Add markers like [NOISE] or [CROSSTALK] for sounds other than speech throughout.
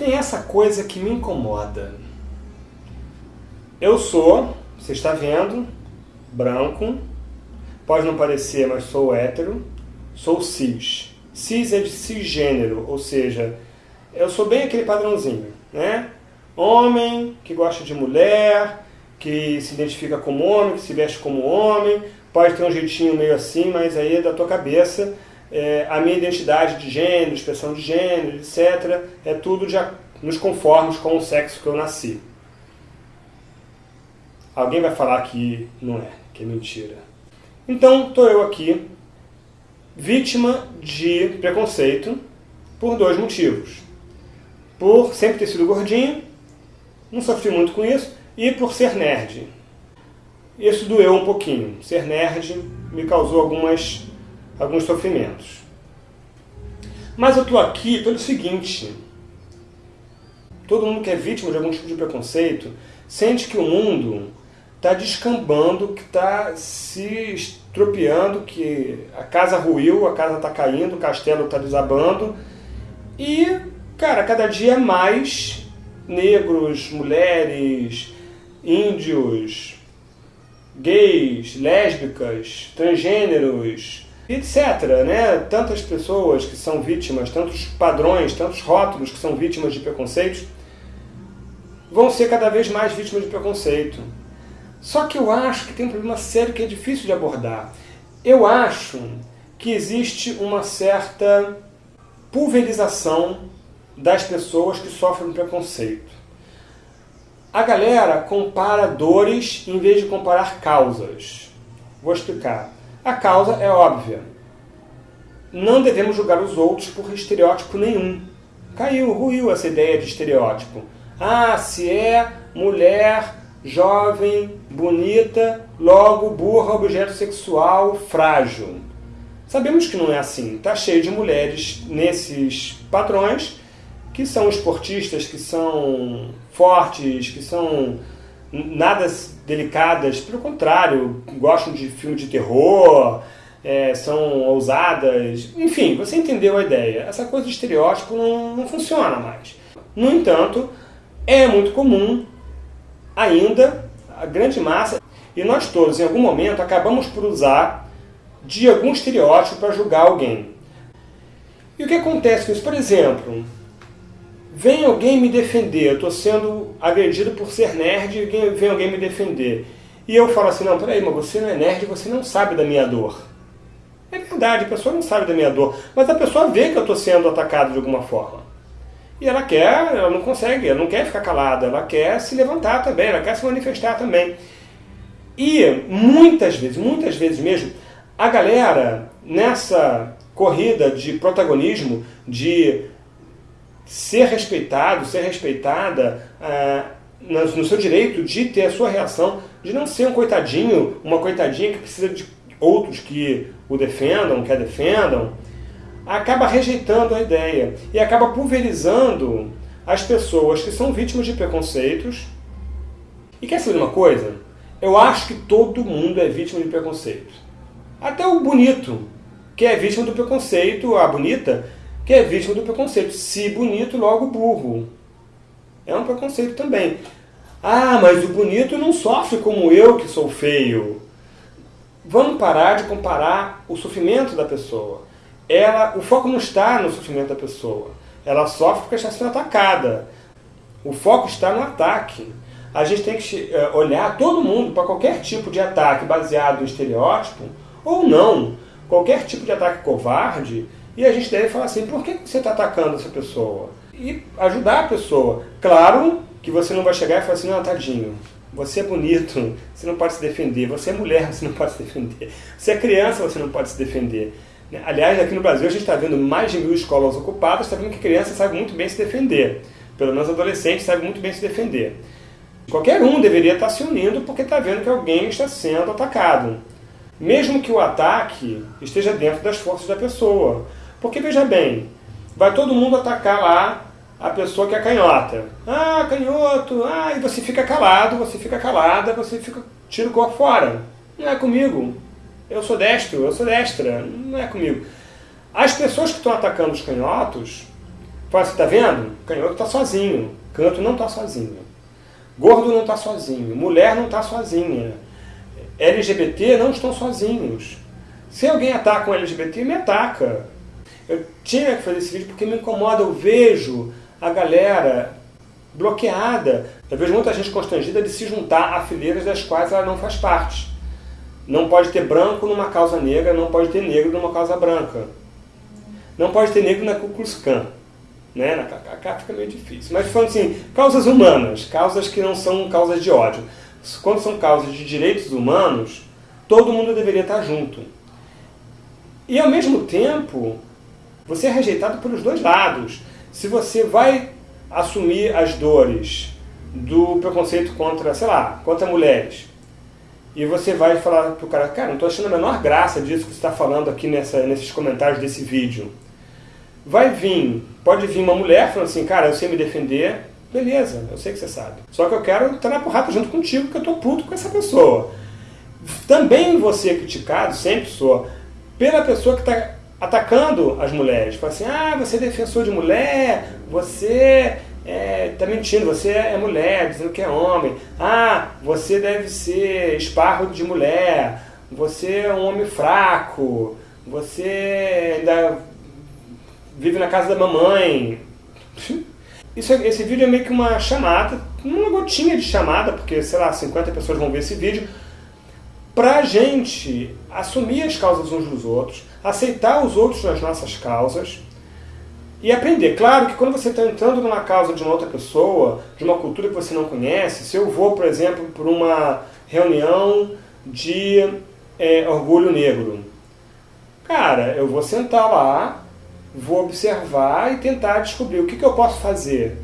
Tem essa coisa que me incomoda. Eu sou, você está vendo, branco, pode não parecer, mas sou hétero, sou cis. Cis é de cisgênero, ou seja, eu sou bem aquele padrãozinho, né? Homem que gosta de mulher, que se identifica como homem, que se veste como homem, pode ter um jeitinho meio assim, mas aí é da tua cabeça. É, a minha identidade de gênero, expressão de gênero, etc., é tudo nos conformes com o sexo que eu nasci. Alguém vai falar que não é, que é mentira. Então, estou eu aqui, vítima de preconceito, por dois motivos. Por sempre ter sido gordinho, não sofri muito com isso, e por ser nerd. Isso doeu um pouquinho. Ser nerd me causou algumas, alguns sofrimentos. Mas eu estou aqui pelo seguinte. Todo mundo que é vítima de algum tipo de preconceito sente que o mundo está descambando, que está se estropiando, que a casa ruiu, a casa está caindo, o castelo está desabando. E, cara, cada dia mais negros, mulheres, índios, gays, lésbicas, transgêneros, etc. Né? Tantas pessoas que são vítimas, tantos padrões, tantos rótulos que são vítimas de preconceitos, vão ser cada vez mais vítimas de preconceito. Só que eu acho que tem um problema sério que é difícil de abordar. Eu acho que existe uma certa pulverização das pessoas que sofrem preconceito. A galera compara dores em vez de comparar causas. Vou explicar. A causa é óbvia. Não devemos julgar os outros por estereótipo nenhum. Caiu, ruiu essa ideia de estereótipo. Ah, se é mulher jovem, bonita, logo burra, objeto sexual, frágil. Sabemos que não é assim. Está cheio de mulheres nesses padrões que são esportistas, que são fortes, que são nada delicadas, pelo contrário, gostam de filme de terror, é, são ousadas, enfim, você entendeu a ideia. Essa coisa de estereótipo não, não funciona mais. No entanto, é muito comum ainda a grande massa, e nós todos, em algum momento, acabamos por usar de algum estereótipo para julgar alguém. E o que acontece com isso? Por exemplo, vem alguém me defender, eu estou sendo agredido por ser nerd vem alguém me defender. E eu falo assim, não, peraí, mas você não é nerd, você não sabe da minha dor. É verdade, a pessoa não sabe da minha dor, mas a pessoa vê que eu estou sendo atacado de alguma forma. E ela quer, ela não consegue, ela não quer ficar calada, ela quer se levantar também, ela quer se manifestar também. E muitas vezes, muitas vezes mesmo, a galera nessa corrida de protagonismo, de ser respeitado, ser respeitada ah, no seu direito de ter a sua reação, de não ser um coitadinho, uma coitadinha que precisa de outros que o defendam, que a defendam, acaba rejeitando a ideia e acaba pulverizando as pessoas que são vítimas de preconceitos. E quer saber uma coisa? Eu acho que todo mundo é vítima de preconceito. Até o bonito, que é vítima do preconceito, a bonita, que é vítima do preconceito. Se bonito, logo burro. É um preconceito também. Ah, mas o bonito não sofre como eu que sou feio. Vamos parar de comparar o sofrimento da pessoa ela, o foco não está no sofrimento da pessoa. Ela sofre porque está sendo atacada. O foco está no ataque. A gente tem que eh, olhar todo mundo para qualquer tipo de ataque baseado em estereótipo, ou não, qualquer tipo de ataque covarde, e a gente deve falar assim, por que você está atacando essa pessoa? E ajudar a pessoa. Claro que você não vai chegar e falar assim, não, tadinho, você é bonito, você não pode se defender. Você é mulher, você não pode se defender. Você é criança, você não pode se defender. Aliás, aqui no Brasil a gente está vendo mais de mil escolas ocupadas, está vendo que criança sabe muito bem se defender. Pelo menos adolescente sabe muito bem se defender. Qualquer um deveria estar tá se unindo porque está vendo que alguém está sendo atacado. Mesmo que o ataque esteja dentro das forças da pessoa. Porque, veja bem, vai todo mundo atacar lá a pessoa que é canhota. Ah, canhoto, ah, e você fica calado, você fica calada, você fica tira o corpo fora. Não é comigo. Eu sou destro, eu sou destra, não é comigo. As pessoas que estão atacando os canhotos Fala assim, tá vendo? Canhoto está sozinho, canto não está sozinho. Gordo não está sozinho, mulher não está sozinha. LGBT não estão sozinhos. Se alguém ataca um LGBT, me ataca. Eu tinha que fazer esse vídeo porque me incomoda, eu vejo a galera bloqueada. Eu vejo muita gente constrangida de se juntar a fileiras das quais ela não faz parte. Não pode ter branco numa causa negra, não pode ter negro numa causa branca. Não pode ter negro na Ku Klux Klan. Né? Na KKK fica meio difícil. Mas falando assim, causas humanas, causas que não são causas de ódio. Quando são causas de direitos humanos, todo mundo deveria estar junto. E ao mesmo tempo, você é rejeitado pelos dois lados. Se você vai assumir as dores do preconceito contra, sei lá, contra mulheres, e você vai falar pro cara, cara, não estou achando a menor graça disso que você está falando aqui nessa, nesses comentários desse vídeo. Vai vir, pode vir uma mulher falando assim, cara, eu sei me defender, beleza, eu sei que você sabe. Só que eu quero estar na porrada junto contigo, porque eu estou puto com essa pessoa. Também você é criticado, sempre sou, pela pessoa que está atacando as mulheres. Fala assim, ah, você é defensor de mulher, você é, tá mentindo, você é mulher, dizendo que é homem. Ah, você deve ser esparro de mulher, você é um homem fraco, você ainda vive na casa da mamãe. [LAUGHS] Isso, esse vídeo é meio que uma chamada, uma gotinha de chamada, porque, sei lá, 50 pessoas vão ver esse vídeo, para a gente assumir as causas uns dos outros, aceitar os outros nas nossas causas e aprender. Claro que quando você está entrando numa causa de uma outra pessoa, de uma cultura que você não conhece, se eu vou, por exemplo, para uma reunião de é, orgulho negro, cara, eu vou sentar lá, vou observar e tentar descobrir o que, que eu posso fazer.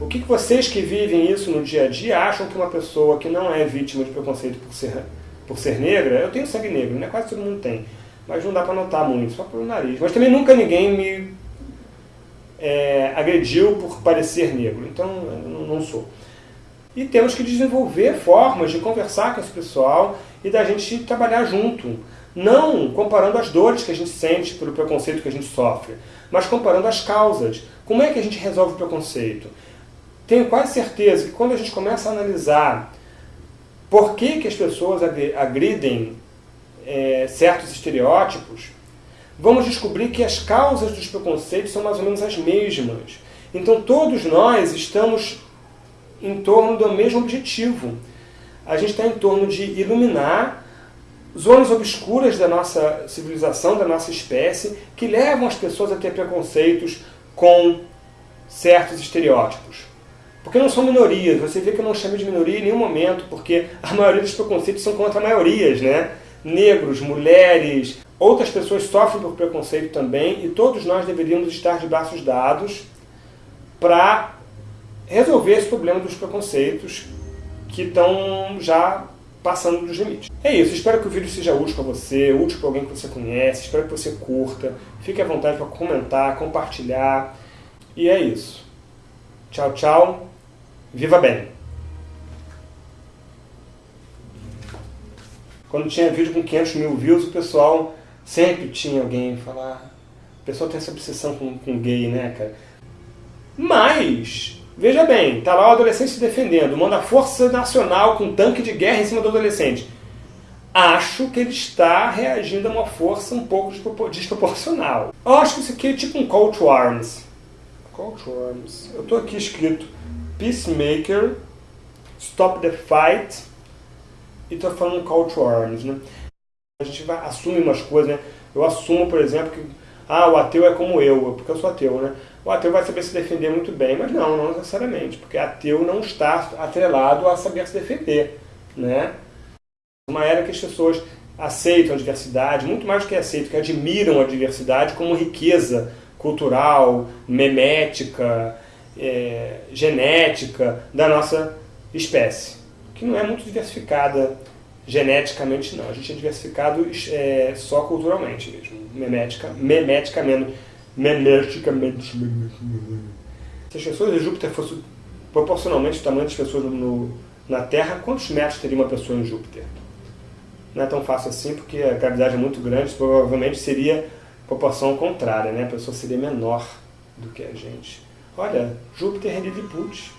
O que, que vocês que vivem isso no dia a dia acham que uma pessoa que não é vítima de preconceito por ser, por ser negra, eu tenho sangue negro, né? quase todo mundo tem, mas não dá para notar muito, só pelo nariz. Mas também nunca ninguém me é, agrediu por parecer negro, então não sou. E temos que desenvolver formas de conversar com esse pessoal e da gente trabalhar junto. Não comparando as dores que a gente sente pelo preconceito que a gente sofre, mas comparando as causas. Como é que a gente resolve o preconceito? Tenho quase certeza que quando a gente começa a analisar por que, que as pessoas agridem é, certos estereótipos, vamos descobrir que as causas dos preconceitos são mais ou menos as mesmas. Então todos nós estamos em torno do mesmo objetivo. A gente está em torno de iluminar zonas obscuras da nossa civilização, da nossa espécie, que levam as pessoas a ter preconceitos com certos estereótipos. Porque não são minorias, você vê que eu não chamo de minoria em nenhum momento, porque a maioria dos preconceitos são contra maiorias, né? Negros, mulheres, outras pessoas sofrem por preconceito também, e todos nós deveríamos estar de braços dados para resolver esse problema dos preconceitos que estão já passando dos limites. É isso, espero que o vídeo seja útil para você, útil para alguém que você conhece, espero que você curta, fique à vontade para comentar, compartilhar, e é isso. Tchau, tchau, viva bem! Quando tinha vídeo com 500 mil views, o pessoal sempre tinha alguém falar... O pessoal tem essa obsessão com, com gay, né, cara? Mas, Veja bem, está lá o adolescente se defendendo, manda a Força Nacional com um tanque de guerra em cima do adolescente. Acho que ele está reagindo a uma força um pouco desproporcional. Eu acho que isso aqui é tipo um call to arms. Call to arms. Eu estou aqui escrito Peacemaker, Stop the Fight, e estou falando call to arms. Né? A gente vai, assume umas coisas, né? Eu assumo, por exemplo, que ah, o ateu é como eu, porque eu sou ateu, né? O ateu vai saber se defender muito bem, mas não, não necessariamente, porque ateu não está atrelado a saber se defender, né? Uma era que as pessoas aceitam a diversidade, muito mais do que aceitam, que admiram a diversidade como riqueza cultural, memética, é, genética da nossa espécie, que não é muito diversificada geneticamente não, a gente é diversificado é, só culturalmente mesmo, memética, memeticamente, memeticamente. Se as pessoas de Júpiter fossem proporcionalmente o tamanho das pessoas no, na Terra, quantos metros teria uma pessoa em Júpiter? Não é tão fácil assim, porque a gravidade é muito grande, provavelmente seria proporção contrária, né? a pessoa seria menor do que a gente. Olha, Júpiter é Lilliput.